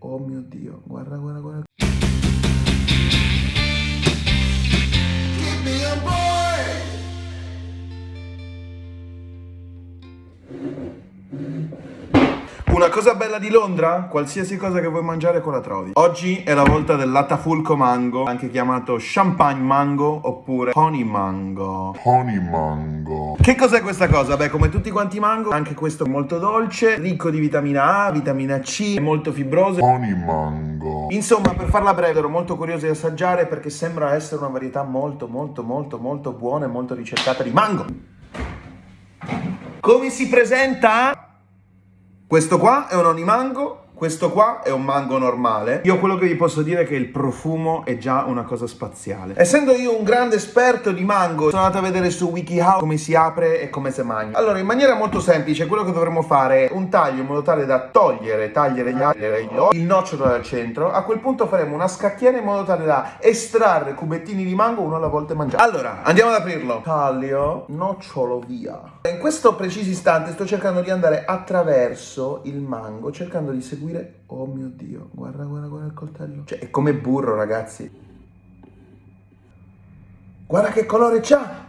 Oh mio Dio, guarda, guarda, guarda. Una cosa bella di Londra? Qualsiasi cosa che vuoi mangiare qua la trovi. Oggi è la volta del latafulco mango, anche chiamato champagne mango oppure honey mango. Honey mango. Che cos'è questa cosa? Beh, come tutti quanti i mango, anche questo è molto dolce, ricco di vitamina A, vitamina C, è molto fibroso. Honey mango. Insomma, per farla breve, ero molto curioso di assaggiare perché sembra essere una varietà molto, molto, molto, molto buona e molto ricercata di mango. Come si presenta? Questo qua è un onimango, questo qua è un mango normale. Io quello che vi posso dire è che il profumo è già una cosa spaziale. Essendo io un grande esperto di mango, sono andato a vedere su WikiHow come si apre e come si mangia. Allora, in maniera molto semplice, quello che dovremmo fare è un taglio in modo tale da togliere, tagliare gli ali, il nocciolo dal centro. A quel punto faremo una scacchiera in modo tale da estrarre cubettini di mango uno alla volta e mangiare. Allora, andiamo ad aprirlo. Taglio, nocciolo via. In questo preciso istante sto cercando di andare attraverso il mango, cercando di seguire Oh mio Dio, guarda, guarda, guarda il coltello. Cioè, è come burro, ragazzi. Guarda che colore c'ha!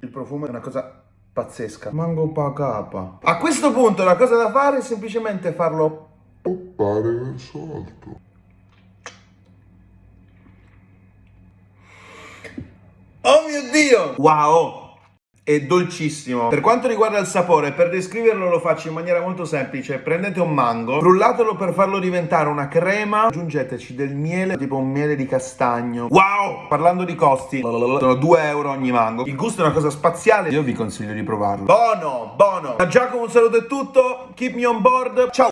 Il profumo è una cosa pazzesca. Mango pacapa. A questo punto la cosa da fare è semplicemente farlo Poppare verso l'alto. Oh mio Dio! Wow! È dolcissimo. Per quanto riguarda il sapore, per descriverlo lo faccio in maniera molto semplice. Prendete un mango, frullatelo per farlo diventare una crema, aggiungeteci del miele, tipo un miele di castagno. Wow! Parlando di costi, sono 2 euro ogni mango. Il gusto è una cosa spaziale, io vi consiglio di provarlo. Buono, buono! Da Giacomo un saluto è tutto, keep me on board, ciao!